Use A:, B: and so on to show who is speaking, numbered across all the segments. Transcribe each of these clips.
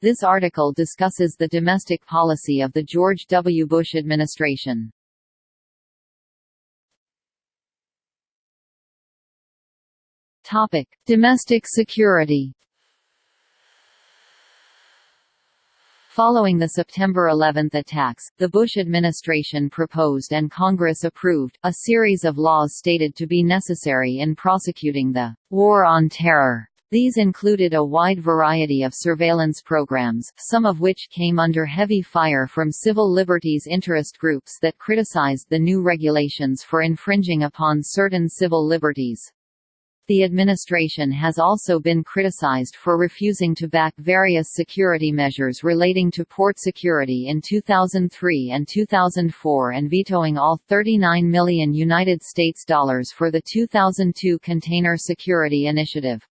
A: This article discusses the domestic policy of the George W. Bush administration. Topic: Domestic security. Following the September 11 attacks, the Bush administration proposed and Congress approved, a series of laws stated to be necessary in prosecuting the «war on terror». These included a wide variety of surveillance programs, some of which came under heavy fire from civil liberties interest groups that criticized the new regulations for infringing upon certain civil liberties. The administration has also been criticized for refusing to back various security measures relating to port security in 2003 and 2004 and vetoing all 39 million United States dollars for the 2002 Container Security Initiative.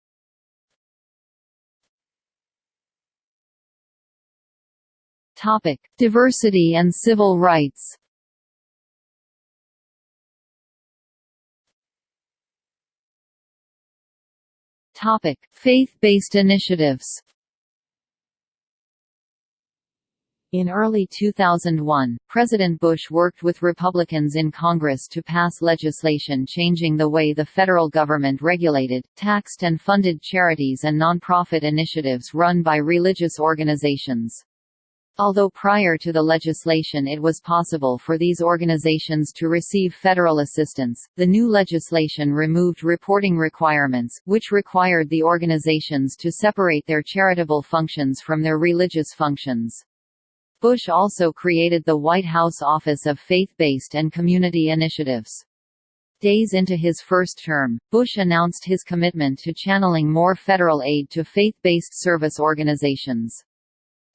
A: Topic: Diversity and civil rights. Topic: Faith-based initiatives. In early 2001, President Bush worked with Republicans in Congress to pass legislation changing the way the federal government regulated, taxed and funded charities and nonprofit initiatives run by religious organizations. Although prior to the legislation it was possible for these organizations to receive federal assistance, the new legislation removed reporting requirements, which required the organizations to separate their charitable functions from their religious functions. Bush also created the White House Office of Faith-Based and Community Initiatives. Days into his first term, Bush announced his commitment to channeling more federal aid to faith-based service organizations.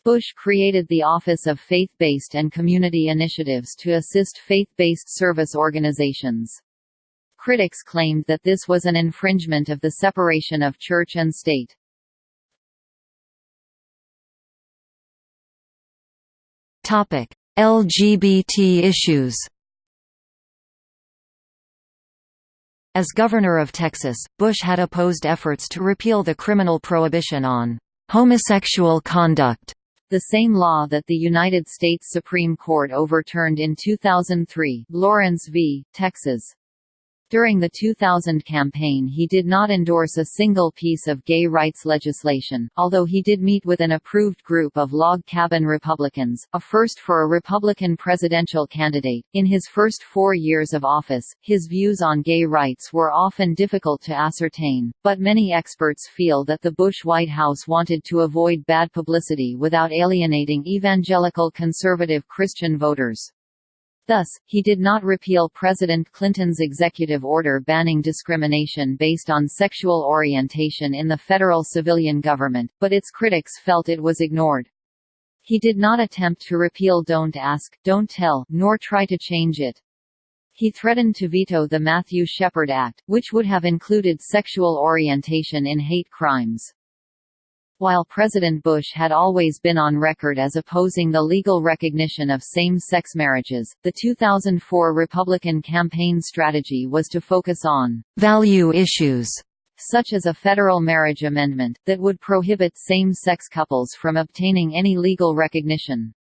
A: Bush created the Office of Faith-Based and Community Initiatives to assist faith-based service organizations. Critics claimed that this was an infringement of the separation of church and state.
B: LGBT issues. As governor of Texas, Bush had opposed efforts to repeal the criminal prohibition on homosexual conduct
A: the same law that the United States Supreme Court overturned in 2003, Lawrence v. Texas. During the 2000 campaign he did not endorse a single piece of gay rights legislation, although he did meet with an approved group of log cabin Republicans, a first for a Republican presidential candidate. In his first four years of office, his views on gay rights were often difficult to ascertain, but many experts feel that the Bush White House wanted to avoid bad publicity without alienating evangelical conservative Christian voters. Thus, he did not repeal President Clinton's executive order banning discrimination based on sexual orientation in the federal civilian government, but its critics felt it was ignored. He did not attempt to repeal Don't Ask, Don't Tell, nor try to change it. He threatened to veto the Matthew Shepard Act, which would have included sexual orientation in hate crimes. While President Bush had always been on record as opposing the legal recognition of same-sex marriages, the 2004 Republican campaign strategy was to focus on
B: «value issues»
A: such as a federal marriage amendment, that would prohibit same-sex couples from obtaining any legal recognition.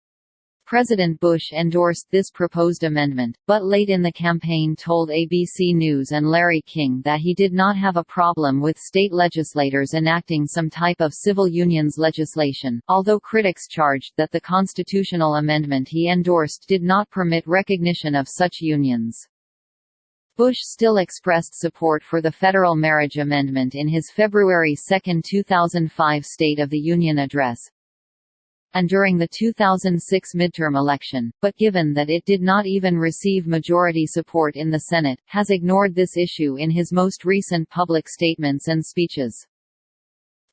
A: President Bush endorsed this proposed amendment, but late in the campaign told ABC News and Larry King that he did not have a problem with state legislators enacting some type of civil unions legislation, although critics charged that the constitutional amendment he endorsed did not permit recognition of such unions. Bush still expressed support for the federal marriage amendment in his February 2, 2005 State of the Union address, and during the 2006 midterm election, but given that it did not even receive majority support in the Senate, has ignored this issue in his most recent public statements and speeches.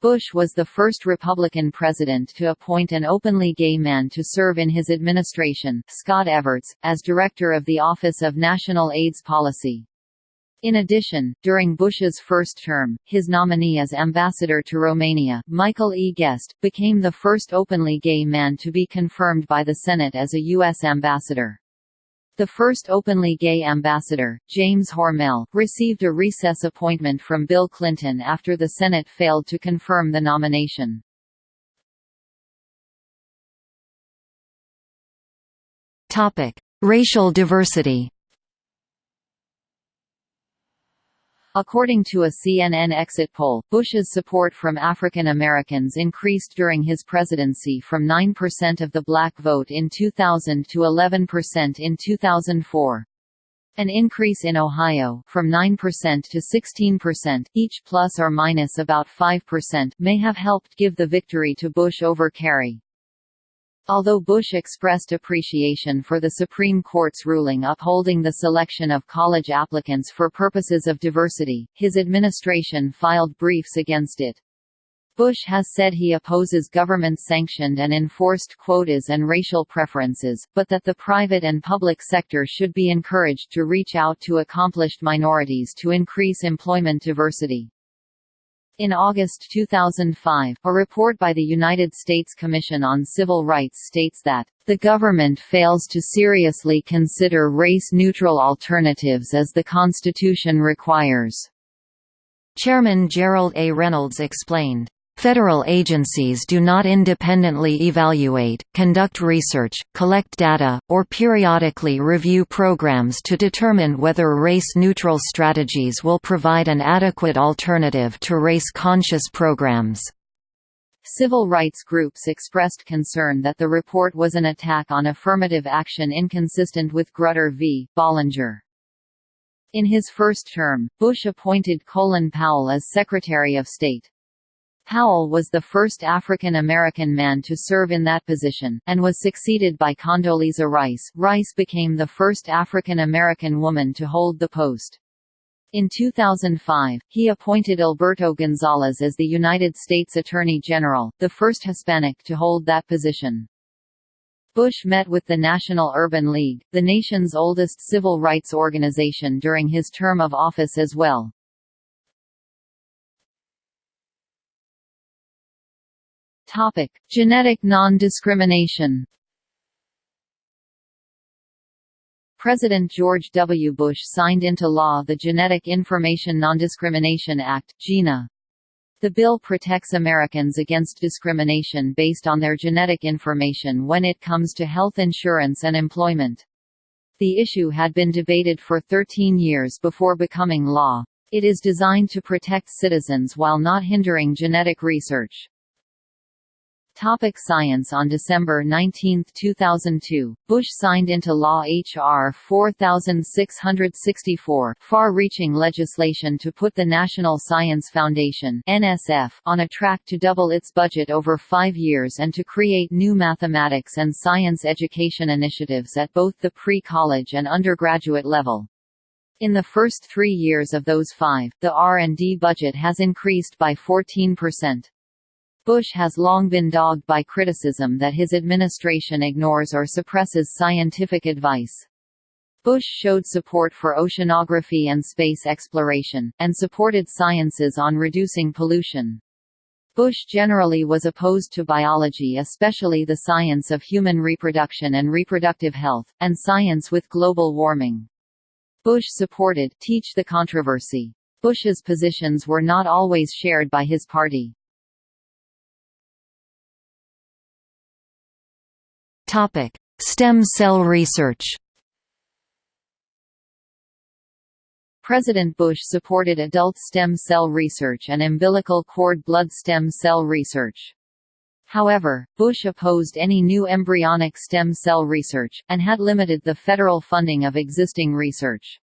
A: Bush was the first Republican president to appoint an openly gay man to serve in his administration, Scott Evertz, as director of the Office of National AIDS Policy. In addition, during Bush's first term, his nominee as ambassador to Romania, Michael E. Guest, became the first openly gay man to be confirmed by the Senate as a U.S. ambassador. The first openly gay ambassador, James Hormel, received a recess appointment from Bill Clinton after the Senate failed to confirm the nomination.
B: Topic: Racial diversity.
A: According to a CNN exit poll, Bush's support from African Americans increased during his presidency from 9% of the black vote in 2000 to 11% in 2004. An increase in Ohio from 9% to 16%, each plus or minus about 5%, may have helped give the victory to Bush over Kerry. Although Bush expressed appreciation for the Supreme Court's ruling upholding the selection of college applicants for purposes of diversity, his administration filed briefs against it. Bush has said he opposes government-sanctioned and enforced quotas and racial preferences, but that the private and public sector should be encouraged to reach out to accomplished minorities to increase employment diversity. In August 2005, a report by the United States Commission on Civil Rights states that, "...the government fails to seriously consider race-neutral alternatives as the Constitution requires."
B: Chairman Gerald A. Reynolds explained, Federal agencies do not independently evaluate, conduct research, collect data, or periodically review programs to determine whether race-neutral strategies will provide an adequate alternative to race-conscious programs.
A: Civil rights groups expressed concern that the report was an attack on affirmative action inconsistent with Grutter v. Bollinger. In his first term, Bush appointed Colin Powell as Secretary of State. Powell was the first African American man to serve in that position, and was succeeded by Condoleezza Rice. Rice became the first African American woman to hold the post. In 2005, he appointed Alberto Gonzales as the United States Attorney General, the first Hispanic to hold that position. Bush met with the National Urban League, the nation's oldest civil rights organization during his term of office as well. Topic: Genetic non-discrimination. President George W. Bush signed into law the Genetic Information Non-Discrimination Act (GINA). The bill protects Americans against discrimination based on their genetic information when it comes to health insurance and employment. The issue had been debated for 13 years before becoming law. It is designed to protect citizens while not hindering genetic research. Topic science On December 19, 2002, Bush signed into law H.R. 4664 far-reaching legislation to put the National Science Foundation NSF on a track to double its budget over five years and to create new mathematics and science education initiatives at both the pre-college and undergraduate level. In the first three years of those five, the R&D budget has increased by 14%. Bush has long been dogged by criticism that his administration ignores or suppresses scientific advice. Bush showed support for oceanography and space exploration, and supported sciences on reducing pollution. Bush generally was opposed to biology especially the science of human reproduction and reproductive health, and science with global warming. Bush supported Teach the Controversy. Bush's positions were not always shared by his party.
B: Topic: Stem cell research.
A: President Bush supported adult stem cell research and umbilical cord blood stem cell research. However, Bush opposed any new embryonic stem cell research, and had limited the federal funding of existing research.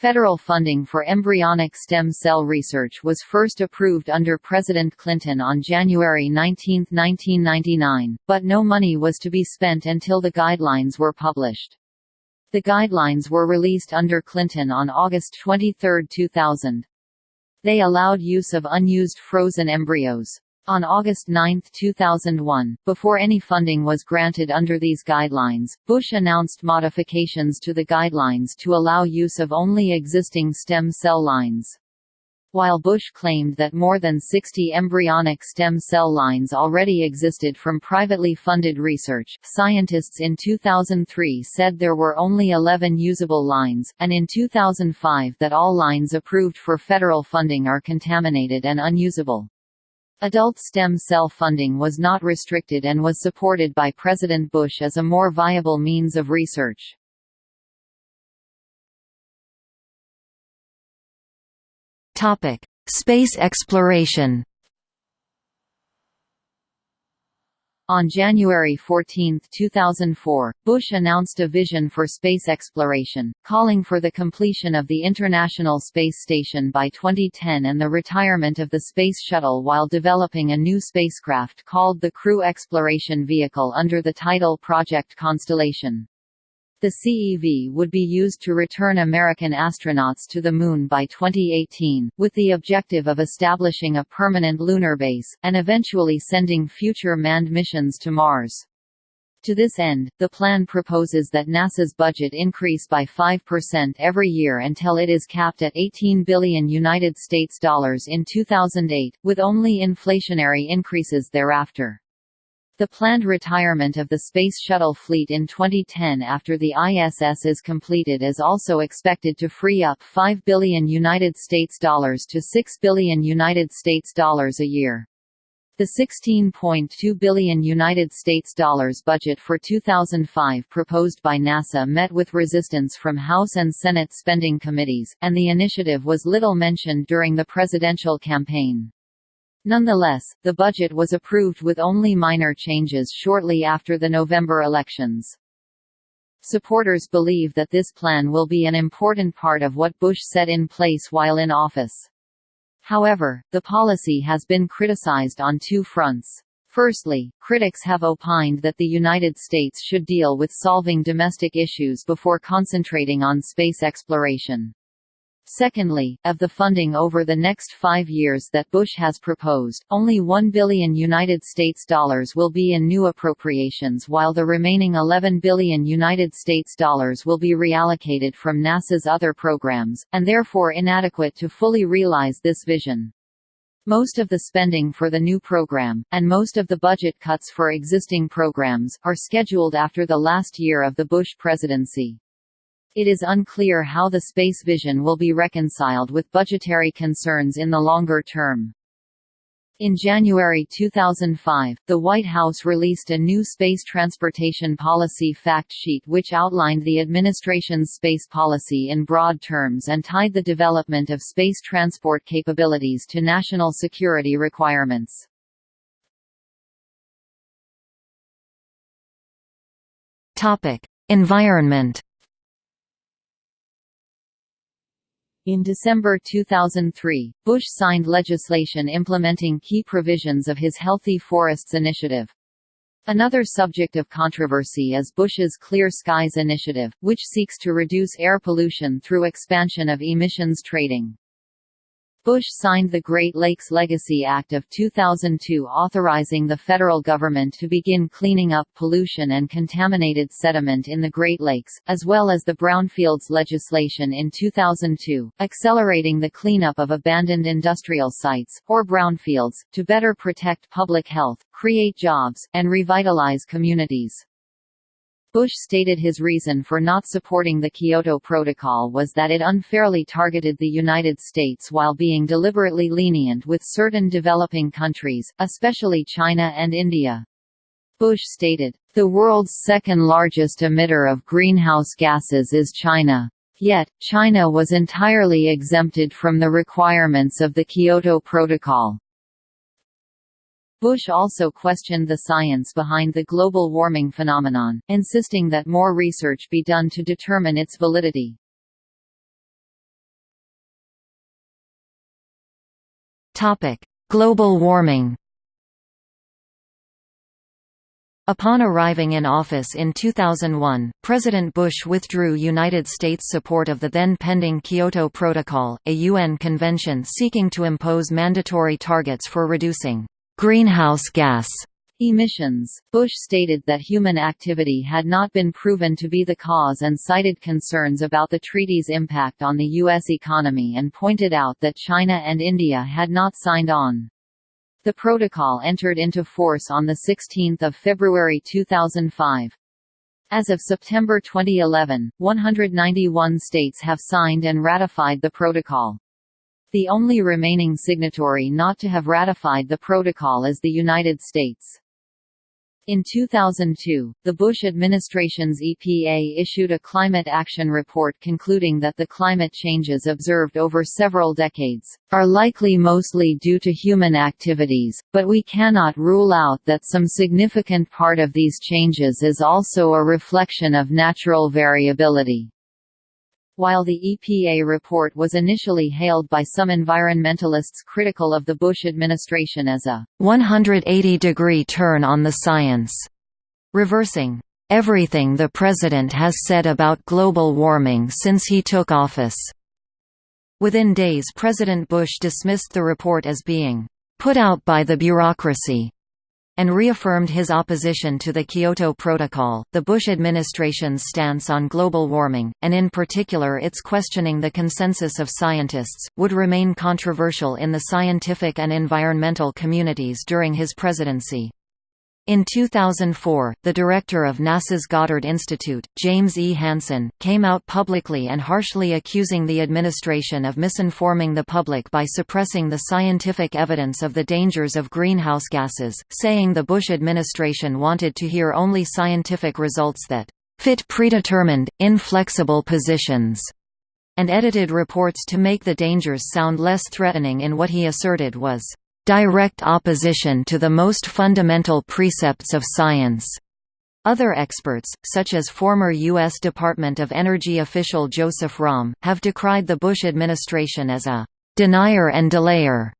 A: Federal funding for embryonic stem cell research was first approved under President Clinton on January 19, 1999, but no money was to be spent until the guidelines were published. The guidelines were released under Clinton on August 23, 2000. They allowed use of unused frozen embryos. On August 9, 2001, before any funding was granted under these guidelines, Bush announced modifications to the guidelines to allow use of only existing stem cell lines. While Bush claimed that more than 60 embryonic stem cell lines already existed from privately funded research, scientists in 2003 said there were only 11 usable lines, and in 2005 that all lines approved for federal funding are contaminated and unusable. Adult stem cell funding was not restricted and was supported by President Bush as a more viable means of research.
B: Space exploration
A: On January 14, 2004, Bush announced a vision for space exploration, calling for the completion of the International Space Station by 2010 and the retirement of the Space Shuttle while developing a new spacecraft called the Crew Exploration Vehicle under the title Project Constellation. The CEV would be used to return American astronauts to the Moon by 2018, with the objective of establishing a permanent lunar base, and eventually sending future manned missions to Mars. To this end, the plan proposes that NASA's budget increase by 5% every year until it is capped at 18 billion United States dollars in 2008, with only inflationary increases thereafter. The planned retirement of the Space Shuttle fleet in 2010 after the ISS is completed is also expected to free up 5 billion United States dollars to 6 billion United States dollars a year. The 16.2 billion United States dollars budget for 2005 proposed by NASA met with resistance from House and Senate spending committees, and the initiative was little mentioned during the presidential campaign. Nonetheless, the budget was approved with only minor changes shortly after the November elections. Supporters believe that this plan will be an important part of what Bush set in place while in office. However, the policy has been criticized on two fronts. Firstly, critics have opined that the United States should deal with solving domestic issues before concentrating on space exploration. Secondly, of the funding over the next five years that Bush has proposed, only 1 billion United States dollars will be in new appropriations while the remaining 11 billion United States dollars will be reallocated from NASA's other programs, and therefore inadequate to fully realize this vision. Most of the spending for the new program, and most of the budget cuts for existing programs, are scheduled after the last year of the Bush presidency. It is unclear how the space vision will be reconciled with budgetary concerns in the longer term. In January 2005, the White House released a new space transportation policy fact sheet which outlined the administration's space policy in broad terms and tied the development of space transport capabilities to national security requirements.
B: Environment
A: In December 2003, Bush signed legislation implementing key provisions of his Healthy Forests Initiative. Another subject of controversy is Bush's Clear Skies Initiative, which seeks to reduce air pollution through expansion of emissions trading. Bush signed the Great Lakes Legacy Act of 2002 authorizing the federal government to begin cleaning up pollution and contaminated sediment in the Great Lakes, as well as the Brownfields legislation in 2002, accelerating the cleanup of abandoned industrial sites, or brownfields, to better protect public health, create jobs, and revitalize communities. Bush stated his reason for not supporting the Kyoto Protocol was that it unfairly targeted the United States while being deliberately lenient with certain developing countries, especially China and India. Bush stated, "...the world's second largest emitter of greenhouse gases is China. Yet, China was entirely exempted from the requirements of the Kyoto Protocol. Bush also questioned the science behind the global warming phenomenon, insisting that more research be done to determine its validity.
B: Global warming Upon arriving in office in 2001, President Bush withdrew United States support of the then pending Kyoto Protocol, a UN convention seeking to impose mandatory targets for reducing greenhouse gas
A: emissions. Bush stated that human activity had not been proven to be the cause and cited concerns about the treaty's impact on the U.S. economy and pointed out that China and India had not signed on. The protocol entered into force on 16 February 2005. As of September 2011, 191 states have signed and ratified the protocol. The only remaining signatory not to have ratified the protocol is the United States. In 2002, the Bush administration's EPA issued a climate action report concluding that the climate changes observed over several decades, are likely mostly due to human activities, but we cannot rule out that some significant part of these changes is also a reflection of natural variability. While the EPA report was initially hailed by some environmentalists critical of the Bush administration as a
B: 180-degree turn on the science, reversing everything the president has said about global warming since he took office. Within days President Bush dismissed the report as being put out by the bureaucracy and reaffirmed his opposition to the Kyoto Protocol. The Bush administration's stance on global warming, and in particular its questioning the consensus of scientists, would remain controversial in the scientific and environmental communities during his presidency. In 2004, the director of NASA's Goddard Institute, James E. Hansen, came out publicly and harshly accusing the administration of misinforming the public by suppressing the scientific evidence of the dangers of greenhouse gases, saying the Bush administration wanted to hear only scientific results that fit predetermined, inflexible positions, and edited reports to make the dangers sound less threatening in what he asserted was direct opposition to the most fundamental precepts of science. Other experts, such as former U.S. Department of Energy official Joseph Romm, have decried the Bush administration as a denier and delayer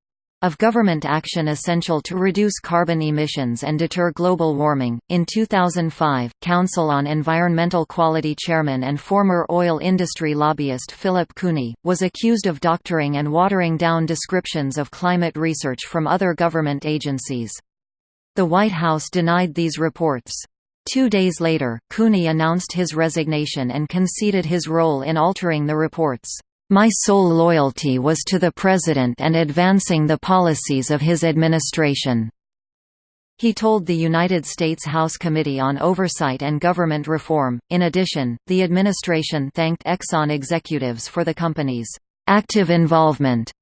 B: of government action essential to reduce carbon emissions and deter global warming. In 2005, Council on Environmental Quality chairman and former oil industry lobbyist Philip Cooney was accused of doctoring and watering down descriptions of climate research from other government agencies. The White House denied these reports. Two days later, Cooney announced his resignation and conceded his role in altering the reports. My sole loyalty was to the President and advancing the policies of his administration." He told the United States House Committee on Oversight and Government Reform. In addition, the administration thanked Exxon executives for the company's active involvement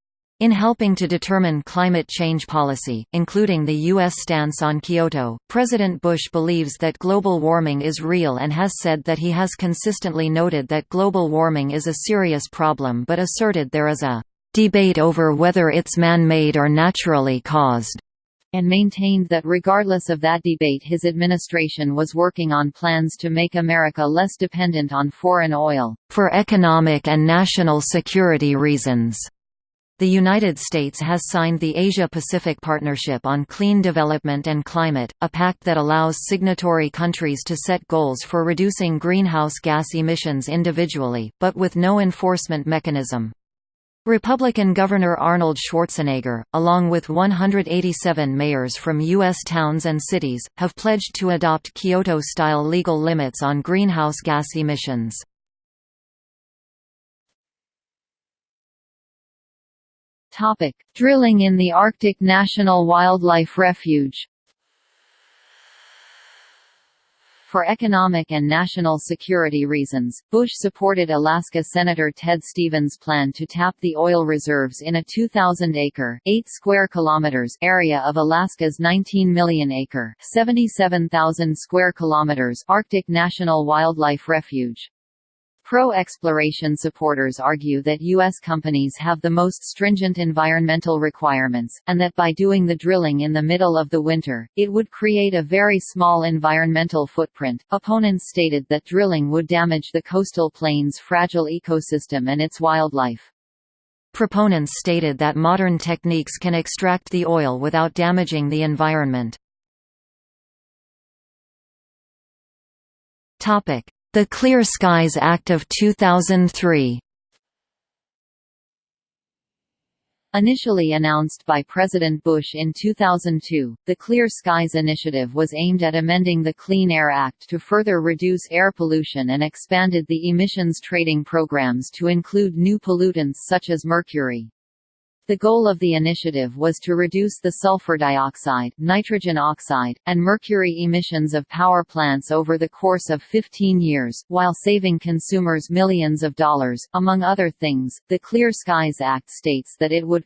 B: in helping to determine climate change policy, including the U.S. stance on Kyoto, President Bush believes that global warming is real and has said that he has consistently noted that global warming is a serious problem but asserted there is a debate over whether it's man-made or naturally caused
A: and maintained that regardless of that debate his administration was working on plans to make America less dependent on foreign oil,
B: for economic and national security reasons. The United States has signed the Asia-Pacific Partnership on Clean Development and Climate, a pact that allows signatory countries to set goals for reducing greenhouse gas emissions individually, but with no enforcement mechanism. Republican Governor Arnold Schwarzenegger, along with 187 mayors from U.S. towns and cities, have pledged to adopt Kyoto-style legal limits on greenhouse gas emissions.
A: Topic: Drilling in the Arctic National Wildlife Refuge. For economic and national security reasons, Bush supported Alaska Senator Ted Stevens' plan to tap the oil reserves in a 2,000-acre (8 square kilometers) area of Alaska's 19 million-acre (77,000 square kilometers) Arctic National Wildlife Refuge. Pro-exploration supporters argue that U.S. companies have the most stringent environmental requirements, and that by doing the drilling in the middle of the winter, it would create a very small environmental footprint. Opponents stated that drilling would damage the coastal plain's fragile ecosystem and its wildlife.
B: Proponents stated that modern techniques can extract the oil without damaging the environment. Topic: the Clear Skies Act of 2003
A: Initially announced by President Bush in 2002, the Clear Skies Initiative was aimed at amending the Clean Air Act to further reduce air pollution and expanded the emissions trading programs to include new pollutants such as mercury. The goal of the initiative was to reduce the sulfur dioxide, nitrogen oxide, and mercury emissions of power plants over the course of 15 years, while saving consumers millions of dollars. Among other things, the Clear Skies Act states that it would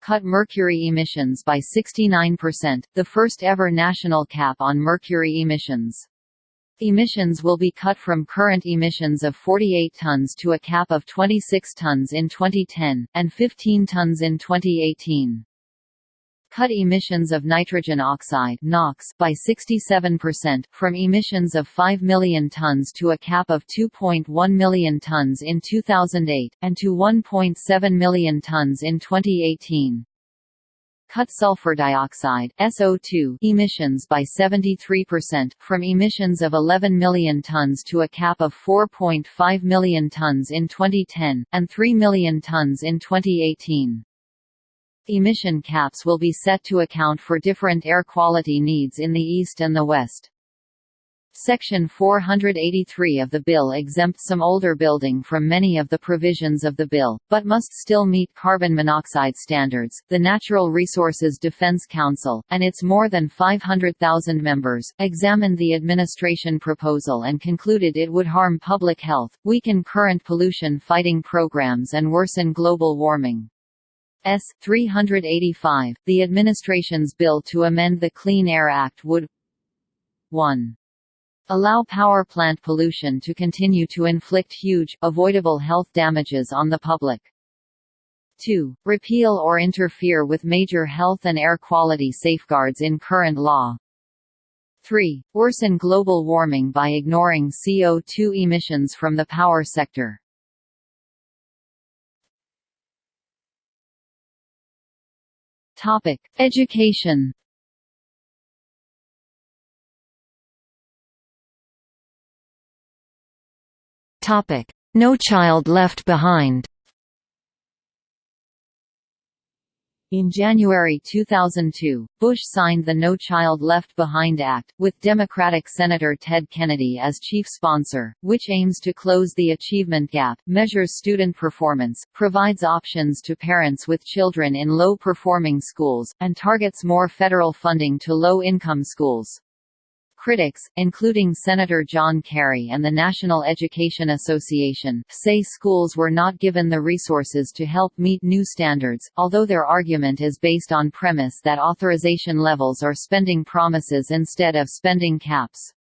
A: cut mercury emissions by 69%, the first ever national cap on mercury emissions. Emissions will be cut from current emissions of 48 tons to a cap of 26 tons in 2010, and 15 tons in 2018. Cut emissions of nitrogen oxide NOx by 67%, from emissions of 5 million tons to a cap of 2.1 million tons in 2008, and to 1.7 million tons in 2018 cut sulfur dioxide SO2 emissions by 73%, from emissions of 11 million tons to a cap of 4.5 million tons in 2010, and 3 million tons in 2018. Emission caps will be set to account for different air quality needs in the East and the West. Section 483 of the bill exempts some older building from many of the provisions of the bill, but must still meet carbon monoxide standards. The Natural Resources Defense Council, and its more than 500,000 members, examined the administration proposal and concluded it would harm public health, weaken current pollution fighting programs, and worsen global warming. S. 385, the administration's bill to amend the Clean Air Act would 1 allow power plant pollution to continue to inflict huge, avoidable health damages on the public. 2. Repeal or interfere with major health and air quality safeguards in current law. 3. Worsen global warming by ignoring CO2 emissions from the power sector. Topic: Education
B: Topic: No Child Left Behind.
A: In January 2002, Bush signed the No Child Left Behind Act, with Democratic Senator Ted Kennedy as chief sponsor, which aims to close the achievement gap, measures student performance, provides options to parents with children in low-performing schools, and targets more federal funding to low-income schools. Critics, including Senator John Kerry and the National Education Association, say schools were not given the resources to help meet new standards, although their argument is based on premise that authorization levels are spending promises instead of spending caps.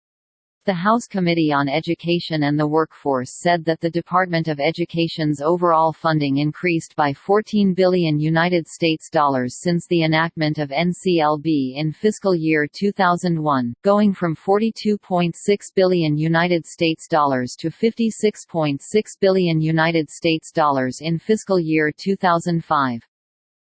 A: The House Committee on Education and the Workforce said that the Department of Education's overall funding increased by 14 billion United States dollars since the enactment of NCLB in fiscal year 2001, going from 42.6 billion United States dollars to 56.6 billion United States dollars in fiscal year 2005.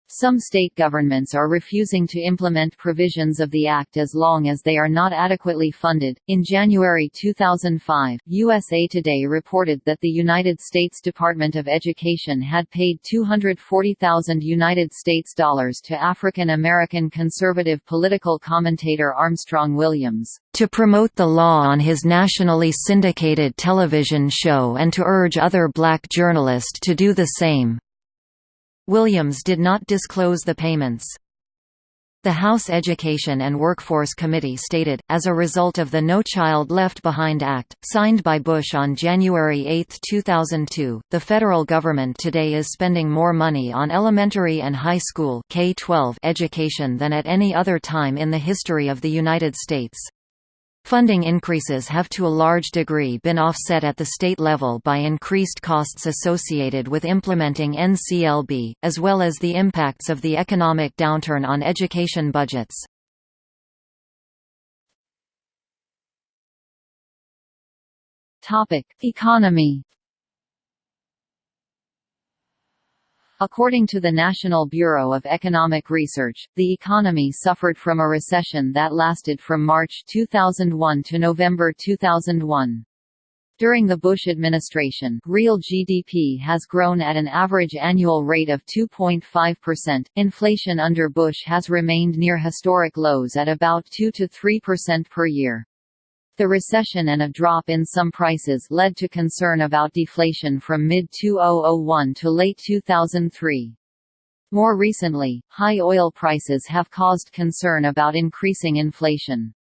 A: Some state governments are refusing to implement provisions of the Act as long as they are not adequately funded. In January 2005, USA Today reported that the United States Department of Education had paid 240,000 United States dollars to African American conservative political commentator Armstrong Williams
B: to promote the law on his nationally syndicated television show and to urge other black journalists to do the same. Williams did not disclose the payments. The House Education and Workforce Committee stated, as a result of the No Child Left Behind Act, signed by Bush on January 8, 2002, the federal government today is spending more money on elementary and high school K-12 education than at any other time in the history of the United States. Funding increases have to a large degree been offset at the state level by increased costs associated with implementing NCLB, as well as the impacts of the economic downturn on education budgets.
A: Economy According to the National Bureau of Economic Research, the economy suffered from a recession that lasted from March 2001 to November 2001. During the Bush administration, real GDP has grown at an average annual rate of 2.5%. Inflation under Bush has remained near historic lows at about 2 to 3% per year. The recession and a drop in some prices led to concern about deflation from mid-2001 to late 2003. More recently, high oil prices have caused concern about increasing inflation.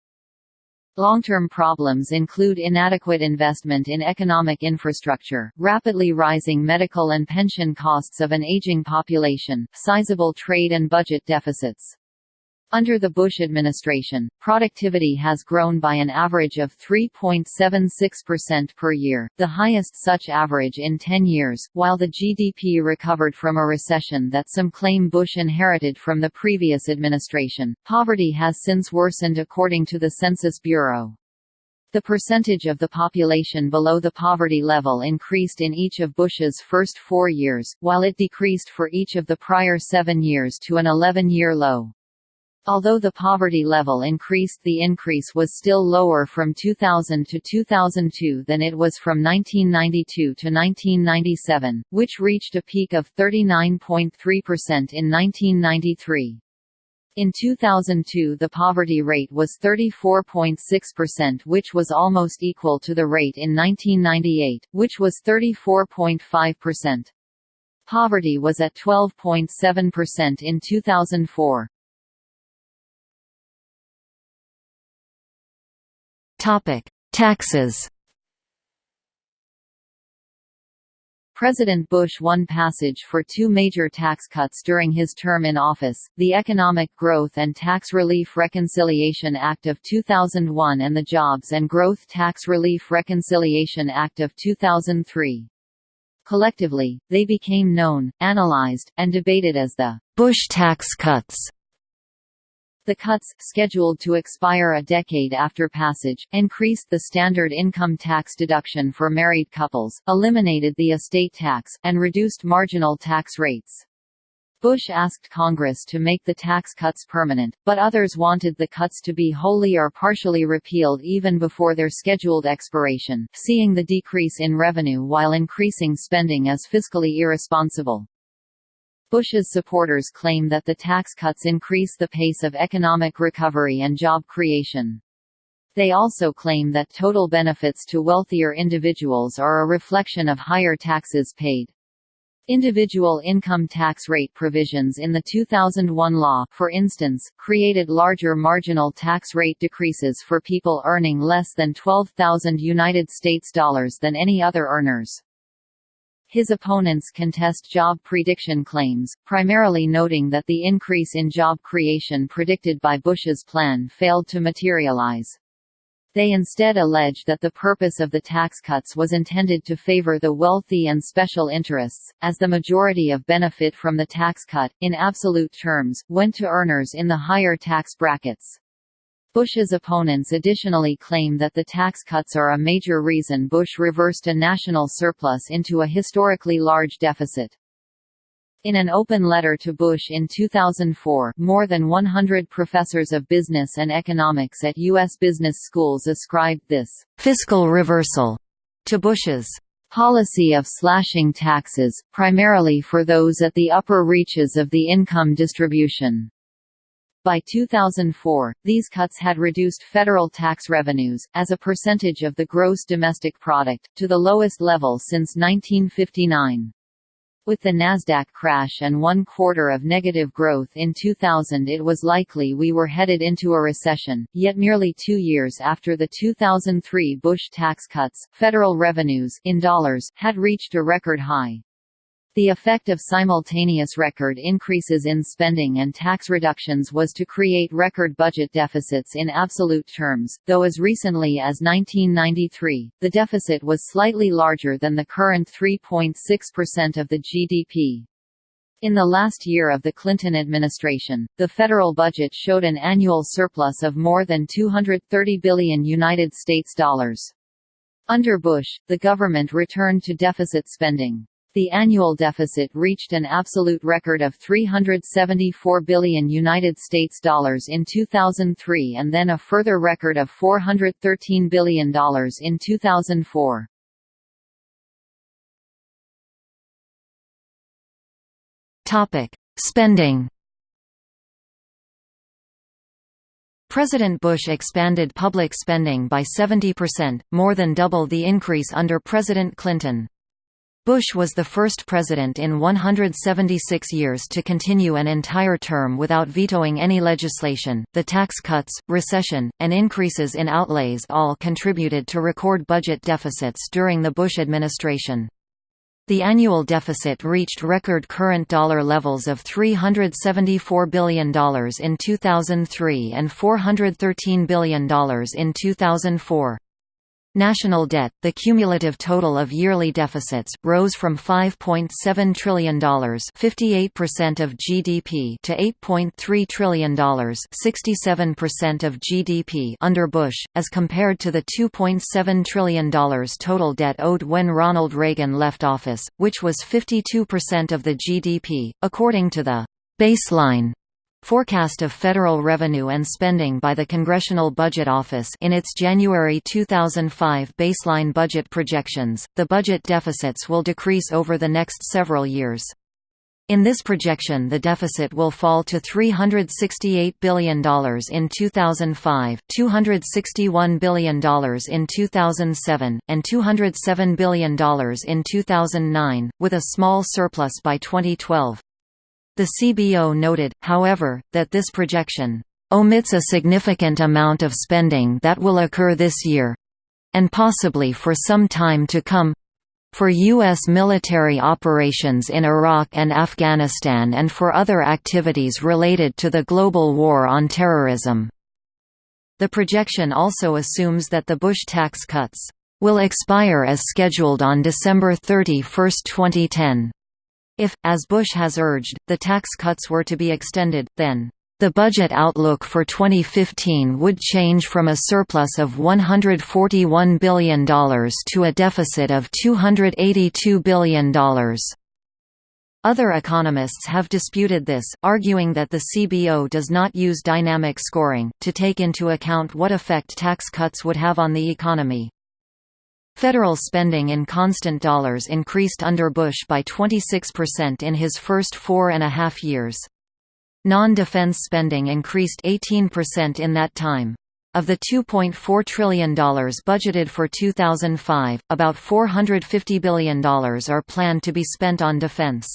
A: Long-term problems include inadequate investment in economic infrastructure, rapidly rising medical and pension costs of an aging population, sizable trade and budget deficits. Under the Bush administration, productivity has grown by an average of 3.76% per year, the highest such average in 10 years, while the GDP recovered from a recession that some claim Bush inherited from the previous administration. Poverty has since worsened according to the Census Bureau. The percentage of the population below the poverty level increased in each of Bush's first four years, while it decreased for each of the prior seven years to an 11-year low. Although the poverty level increased the increase was still lower from 2000 to 2002 than it was from 1992 to 1997, which reached a peak of 39.3% in 1993. In 2002 the poverty rate was 34.6% which was almost equal to the rate in 1998, which was 34.5%. Poverty was at 12.7% in 2004.
B: Topic: Taxes.
A: President Bush won passage for two major tax cuts during his term in office, the Economic Growth and Tax Relief Reconciliation Act of 2001 and the Jobs and Growth Tax Relief Reconciliation Act of 2003. Collectively, they became known, analyzed, and debated as the Bush tax cuts. The cuts, scheduled to expire a decade after passage, increased the standard income tax deduction for married couples, eliminated the estate tax, and reduced marginal tax rates. Bush asked Congress to make the tax cuts permanent, but others wanted the cuts to be wholly or partially repealed even before their scheduled expiration, seeing the decrease in revenue while increasing spending as fiscally irresponsible. Bush's supporters claim that the tax cuts increase the pace of economic recovery and job creation. They also claim that total benefits to wealthier individuals are a reflection of higher taxes paid. Individual income tax rate provisions in the 2001 law, for instance, created larger marginal tax rate decreases for people earning less than 12,000 United States dollars than any other earners. His opponents contest job prediction claims, primarily noting that the increase in job creation predicted by Bush's plan failed to materialize. They instead allege that the purpose of the tax cuts was intended to favor the wealthy and special interests, as the majority of benefit from the tax cut, in absolute terms, went to earners in the higher tax brackets. Bush's opponents additionally claim that the tax cuts are a major reason Bush reversed a national surplus into a historically large deficit. In an open letter to Bush in 2004, more than 100 professors of business and economics at U.S. business schools ascribed this
B: fiscal reversal to Bush's
A: policy of slashing taxes, primarily for those at the upper reaches of the income distribution. By 2004, these cuts had reduced federal tax revenues, as a percentage of the gross domestic product, to the lowest level since 1959. With the Nasdaq crash and one quarter of negative growth in 2000 it was likely we were headed into a recession, yet merely two years after the 2003 Bush tax cuts, federal revenues in dollars had reached a record high. The effect of simultaneous record increases in spending and tax reductions was to create record budget deficits in absolute terms, though as recently as 1993, the deficit was slightly larger than the current 3.6% of the GDP. In the last year of the Clinton administration, the federal budget showed an annual surplus of more than 230 billion United States dollars. Under Bush, the government returned to deficit spending. The annual deficit reached an absolute record of 374 billion United States dollars in 2003 and then a further record of 413 billion dollars in 2004.
B: Topic: Spending President Bush expanded public spending by 70%, more than double the increase under President Clinton. Bush was the first president in 176 years to continue an entire term without vetoing any legislation. The tax cuts, recession, and increases in outlays all contributed to record budget deficits during the Bush administration. The annual deficit reached record current dollar levels of $374 billion in 2003 and $413 billion in 2004. National debt, the cumulative total of yearly deficits, rose from $5.7 trillion 58% of GDP to $8.3 trillion 67% of GDP under Bush, as compared to the $2.7 trillion total debt owed when Ronald Reagan left office, which was 52% of the GDP, according to the baseline Forecast of federal revenue and spending by the Congressional Budget Office in its January 2005 baseline budget projections, the budget deficits will decrease over the next several years. In this projection the deficit will fall to $368 billion in 2005, $261 billion in 2007, and $207 billion in 2009, with a small surplus by 2012. The CBO noted, however, that this projection omits a significant amount of spending that will occur this year—and possibly for some time to come—for U.S. military operations in Iraq and Afghanistan and for other activities related to the global war on terrorism. The projection also assumes that the Bush tax cuts will expire as scheduled on December 31, 2010. If, as Bush has urged, the tax cuts were to be extended, then the budget outlook for 2015 would change from a surplus of $141 billion to a deficit of $282 billion. Other economists have disputed this, arguing that the CBO does not use dynamic scoring, to take into account what effect tax cuts would have on the economy. Federal spending in constant dollars increased under Bush by 26% in his first four and a half years. Non-defense spending increased 18% in that time. Of the $2.4 trillion budgeted for 2005, about $450 billion are planned to be spent on defense.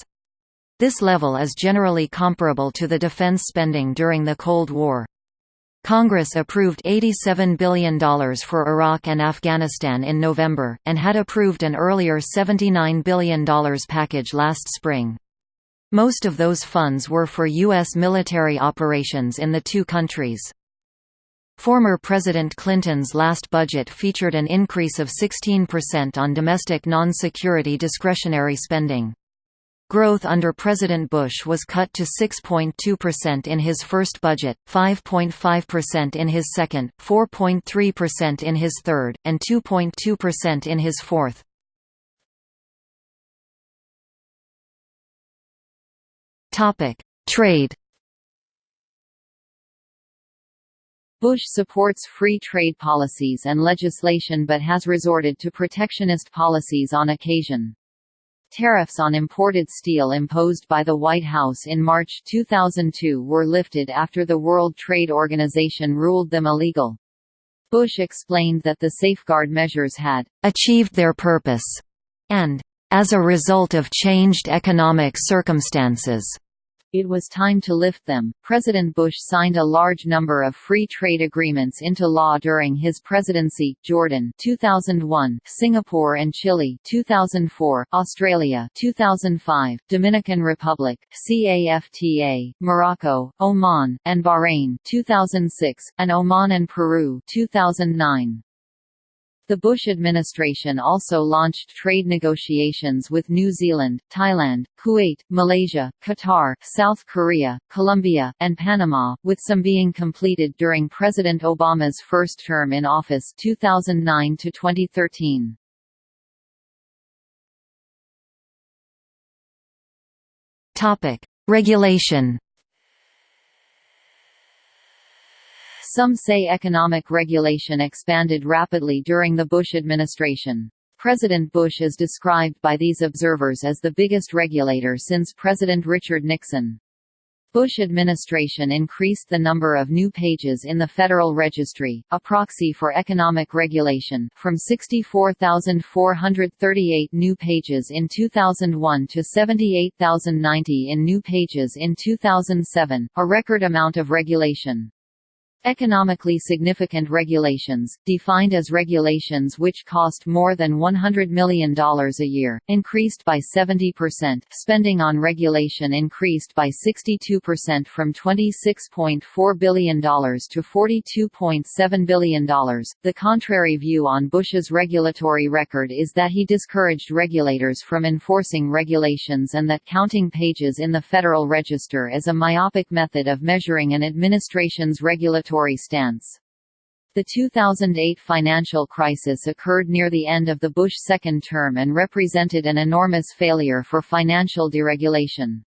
B: This level is generally comparable to the defense spending during the Cold War. Congress approved $87 billion for Iraq and Afghanistan in November, and had approved an earlier $79 billion package last spring. Most of those funds were for U.S. military operations in the two countries. Former President Clinton's last budget featured an increase of 16% on domestic non-security discretionary spending. Growth under President Bush was cut to 6.2% in his first budget, 5.5% in his second, 4.3% in his third, and 2.2% in his fourth. Trade
A: Bush supports free trade policies and legislation but has resorted to protectionist policies on occasion. Tariffs on imported steel imposed by the White House in March 2002 were lifted after the World Trade Organization ruled them illegal. Bush explained that the safeguard measures had
B: achieved their purpose and as a result of changed economic circumstances
A: it was time to lift them. President Bush signed a large number of free trade agreements into law during his presidency: Jordan 2001, Singapore and Chile 2004, Australia 2005, Dominican Republic, CAFTA, Morocco, Oman, and Bahrain 2006, and Oman and Peru 2009. The Bush administration also launched trade negotiations with New Zealand, Thailand, Kuwait, Malaysia, Qatar, South Korea, Colombia, and Panama, with some being completed during President Obama's first term in office 2009 to 2013.
B: Topic: Regulation
A: Some say economic regulation expanded rapidly during the Bush administration. President Bush is described by these observers as the biggest regulator since President Richard Nixon. Bush administration increased the number of new pages in the Federal Registry, a proxy for economic regulation, from 64,438 new pages in 2001 to 78,090 in new pages in 2007, a record amount of regulation. Economically significant regulations, defined as regulations which cost more than $100 million a year, increased by 70%. Spending on regulation increased by 62% from $26.4 billion to $42.7 billion. The contrary view on Bush's regulatory record is that he discouraged regulators from enforcing regulations and that counting pages in the Federal Register is a myopic method of measuring an administration's regulatory stance. The 2008 financial crisis occurred near the end of the Bush second term and represented an enormous failure for financial deregulation.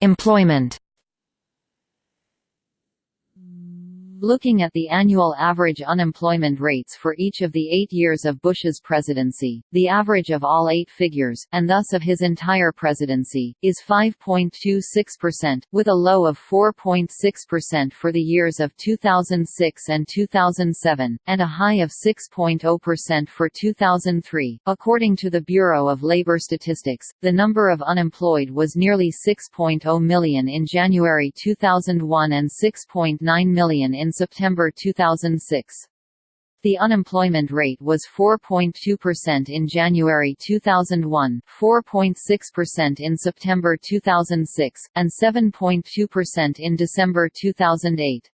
B: Employment
A: Looking at the annual average unemployment rates for each of the eight years of Bush's presidency, the average of all eight figures, and thus of his entire presidency, is 5.26%, with a low of 4.6% for the years of 2006 and 2007, and a high of 6.0% for 2003. According to the Bureau of Labor Statistics, the number of unemployed was nearly 6.0 million in January 2001 and 6.9 million in September 2006. The unemployment rate was 4.2% in January 2001, 4.6% in September 2006, and 7.2% in December 2008.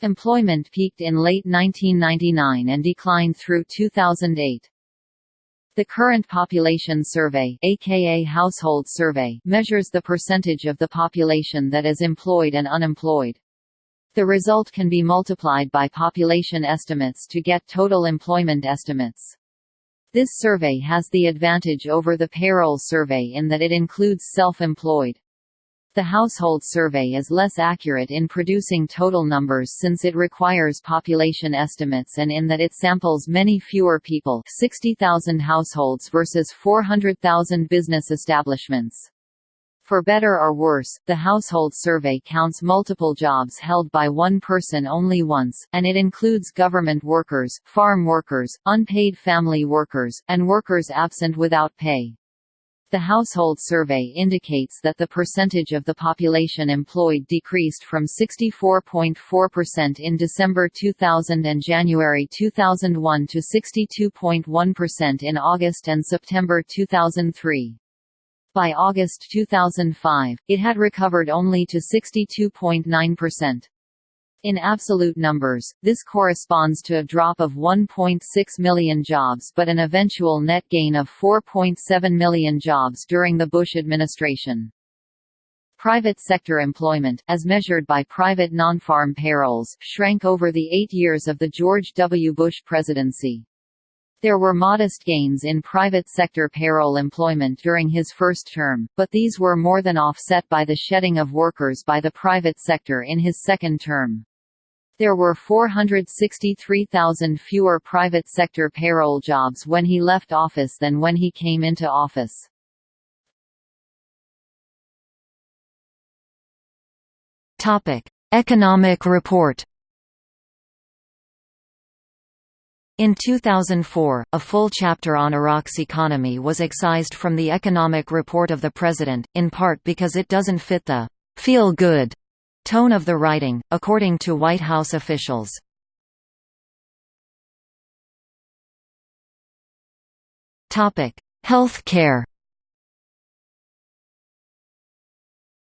A: Employment peaked in late 1999 and declined through 2008. The Current Population Survey aka Household Survey measures the percentage of the population that is employed and unemployed. The result can be multiplied by population estimates to get total employment estimates. This survey has the advantage over the payroll survey in that it includes self-employed. The household survey is less accurate in producing total numbers since it requires population estimates and in that it samples many fewer people 60,000 households versus 400,000 business establishments. For better or worse, the household survey counts multiple jobs held by one person only once, and it includes government workers, farm workers, unpaid family workers, and workers absent without pay. The household survey indicates that the percentage of the population employed decreased from 64.4% in December 2000 and January 2001 to 62.1% in August and September 2003. By August 2005, it had recovered only to 62.9%. In absolute numbers, this corresponds to a drop of 1.6 million jobs but an eventual net gain of 4.7 million jobs during the Bush administration. Private sector employment, as measured by private non-farm payrolls, shrank over the eight years of the George W. Bush presidency. There were modest gains in private sector payroll employment during his first term, but these were more than offset by the shedding of workers by the private sector in his second term. There were 463,000 fewer private sector payroll jobs when he left office than when he came into office.
B: Economic report In 2004, a full chapter on Iraq's economy was excised from the economic report of the president, in part because it doesn't fit the feel-good tone of the writing, according to White House officials. Health care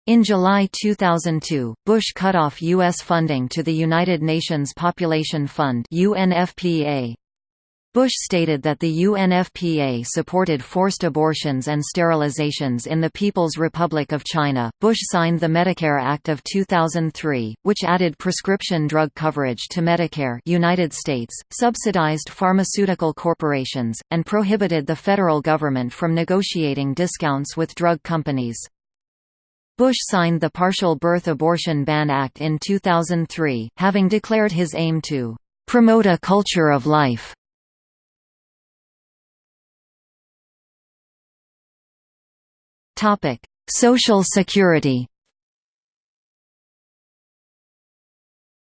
B: In July 2002, Bush cut off U.S. funding to the United Nations Population Fund UNFPA. Bush stated that the UNFPA supported forced abortions and sterilizations in the People's Republic of China. Bush signed the Medicare Act of 2003, which added prescription drug coverage to Medicare United States, subsidized pharmaceutical corporations, and prohibited the federal government from negotiating discounts with drug companies. Bush signed the Partial Birth Abortion Ban Act in 2003, having declared his aim to promote a culture of life. Topic: Social Security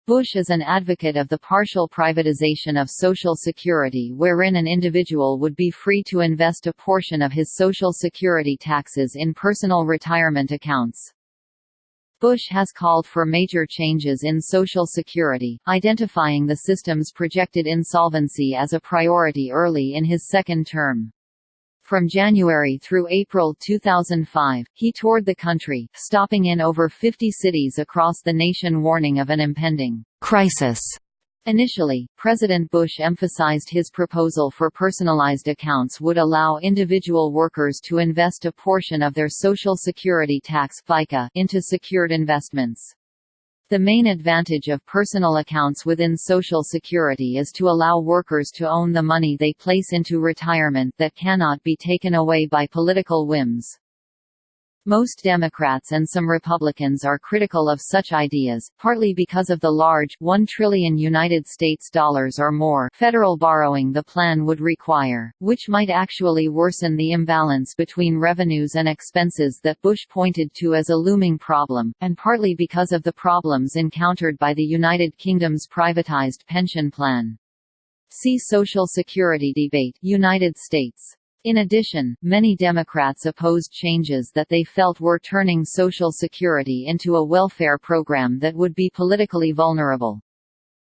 A: Bush is an advocate of the partial privatization of Social Security wherein an individual would be free to invest a portion of his Social Security taxes in personal retirement accounts. Bush has called for major changes in Social Security, identifying the system's projected insolvency as a priority early in his second term. From January through April 2005, he toured the country, stopping in over 50 cities across the nation warning of an impending
B: crisis.
A: Initially, President Bush emphasized his proposal for personalized accounts would allow individual workers to invest a portion of their Social Security tax FICA into secured investments. The main advantage of personal accounts within Social Security is to allow workers to own the money they place into retirement that cannot be taken away by political whims. Most Democrats and some Republicans are critical of such ideas, partly because of the large 1 trillion United States dollars or more federal borrowing the plan would require, which might actually worsen the imbalance between revenues and expenses that Bush pointed to as a looming problem, and partly because of the problems encountered by the United Kingdom's privatized pension plan. See Social Security debate United States. In addition, many Democrats opposed changes that they felt were turning Social Security into a welfare program that would be politically vulnerable.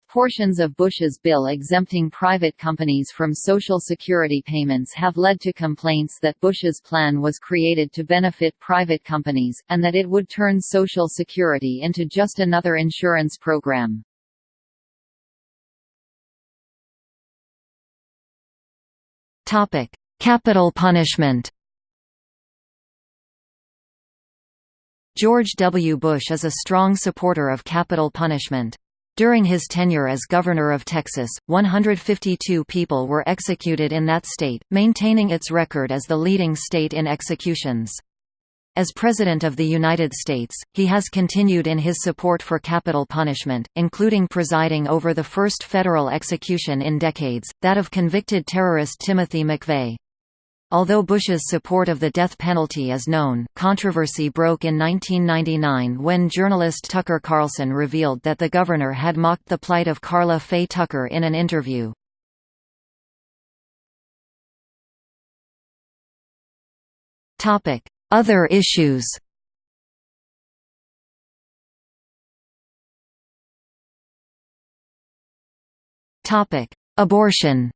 A: Portions of Bush's bill exempting private companies from Social Security payments have led to complaints that Bush's plan was created to benefit private companies, and that it would turn Social Security into just another insurance program.
B: Topic: Capital punishment George W. Bush is a strong supporter of capital punishment. During his tenure as governor of Texas, 152 people were executed in that state, maintaining its record as the leading state in executions. As President of the United States, he has continued in his support for capital punishment, including presiding over the first federal execution in decades, that of convicted terrorist Timothy McVeigh. Although Bush's support of the death penalty is known, controversy broke in 1999 when journalist Tucker Carlson revealed that the governor had mocked the plight of Karla Faye Tucker in an interview. Other issues Abortion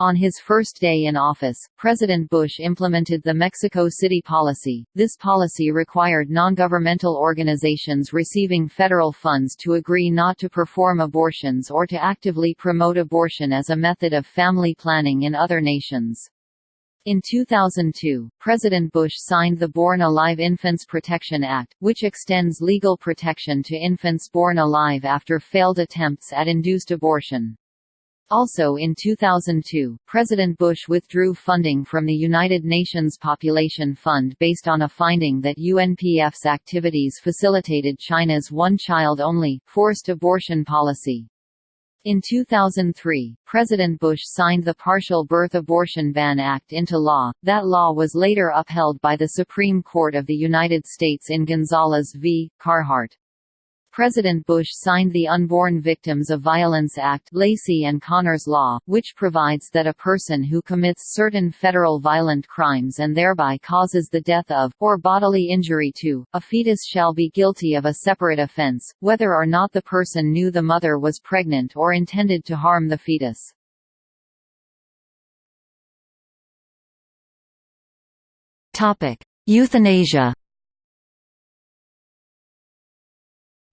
A: On his first day in office, President Bush implemented the Mexico City Policy. This policy required non-governmental organizations receiving federal funds to agree not to perform abortions or to actively promote abortion as a method of family planning in other nations. In 2002, President Bush signed the Born Alive Infants Protection Act, which extends legal protection to infants born alive after failed attempts at induced abortion. Also in 2002, President Bush withdrew funding from the United Nations Population Fund based on a finding that UNPF's activities facilitated China's one-child-only, forced abortion policy. In 2003, President Bush signed the Partial Birth Abortion Ban Act into law. That law was later upheld by the Supreme Court of the United States in Gonzales v. Carhart. President Bush signed the Unborn Victims of Violence Act Laci and Conner's Law, which provides that a person who commits certain federal violent crimes and thereby causes the death of, or bodily injury to, a fetus shall be guilty of a separate offense, whether or not the person knew the mother was pregnant or intended to harm the fetus.
B: Euthanasia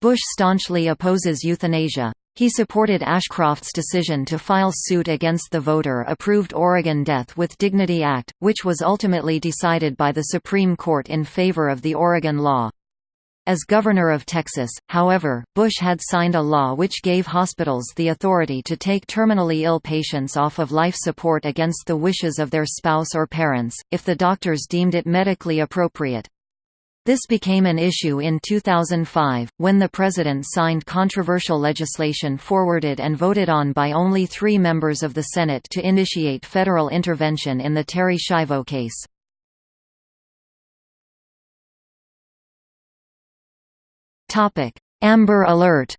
B: Bush staunchly opposes euthanasia. He supported Ashcroft's decision to file suit against the voter-approved Oregon Death with Dignity Act, which was ultimately decided by the Supreme Court in favor of the Oregon law. As governor of Texas, however, Bush had signed a law which gave hospitals the authority to take terminally ill patients off of life support against the wishes of their spouse or parents, if the doctors deemed it medically appropriate. This became an issue in 2005, when the President signed controversial legislation forwarded and voted on by only three members of the Senate to initiate federal intervention in the Terri Schiavo case. Amber Alert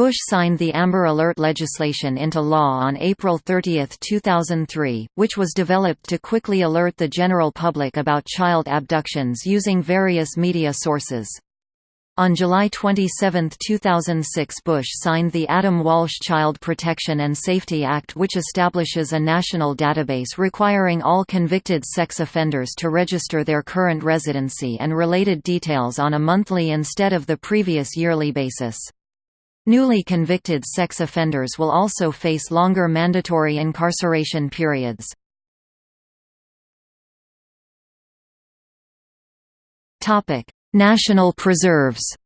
B: Bush signed the Amber Alert legislation into law on April 30, 2003, which was developed to quickly alert the general public about child abductions using various media sources. On July 27, 2006 Bush signed the Adam Walsh Child Protection and Safety Act which establishes a national database requiring all convicted sex offenders to register their current residency and related details on a monthly instead of the previous yearly basis. Newly convicted sex offenders will also face longer mandatory incarceration periods. National preserves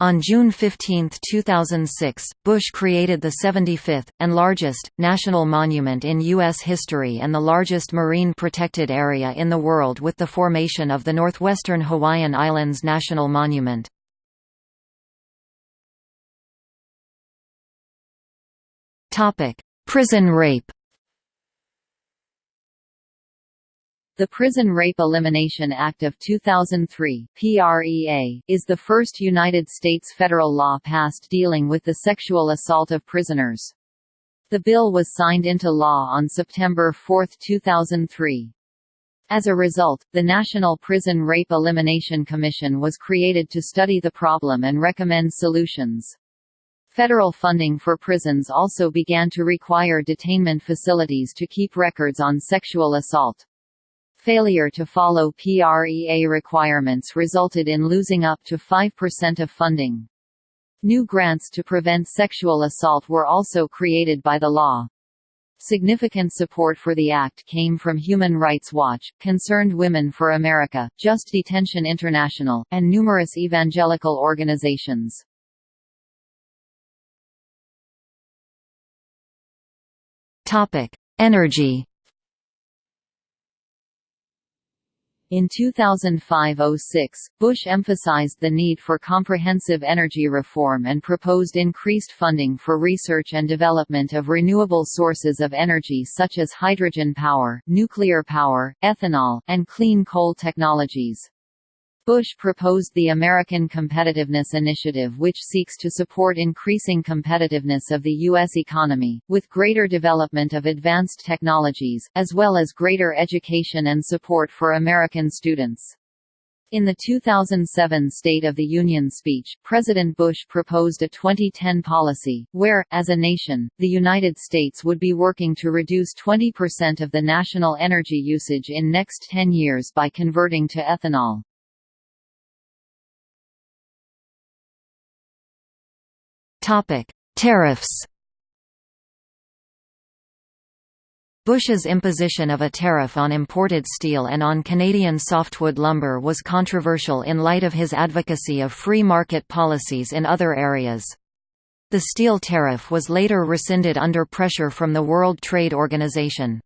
B: On June 15, 2006, Bush created the 75th, and largest, national monument in U.S. history and the largest marine protected area in the world with the formation of the Northwestern Hawaiian Islands National Monument. Prison rape
A: The Prison Rape Elimination Act of 2003 PREA, is the first United States federal law passed dealing with the sexual assault of prisoners. The bill was signed into law on September 4, 2003. As a result, the National Prison Rape Elimination Commission was created to study the problem and recommend solutions. Federal funding for prisons also began to require detainment facilities to keep records on sexual assault. Failure to follow PREA requirements resulted in losing up to 5% of funding. New grants to prevent sexual assault were also created by the law. Significant support for the act came from Human Rights Watch, Concerned Women for America, Just Detention International, and numerous evangelical organizations.
B: Topic: Energy.
A: In 2005–06, Bush emphasized the need for comprehensive energy reform and proposed increased funding for research and development of renewable sources of energy such as hydrogen power, nuclear power, ethanol, and clean coal technologies. Bush proposed the American Competitiveness Initiative which seeks to support increasing competitiveness of the U.S. economy, with greater development of advanced technologies, as well as greater education and support for American students. In the 2007 State of the Union speech, President Bush proposed a 2010 policy, where, as a nation, the United States would be working to reduce 20% of the national energy usage in next 10 years by converting to ethanol.
B: Tariffs Bush's imposition of a tariff on imported steel and on Canadian softwood lumber was controversial in light of his advocacy of free market policies in other areas. The steel tariff was later rescinded under pressure from the World Trade Organization.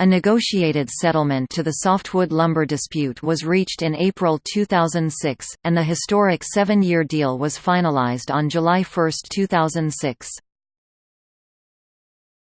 B: A negotiated settlement to the softwood lumber dispute was reached in April 2006, and the historic seven-year deal was finalized on July 1, 2006.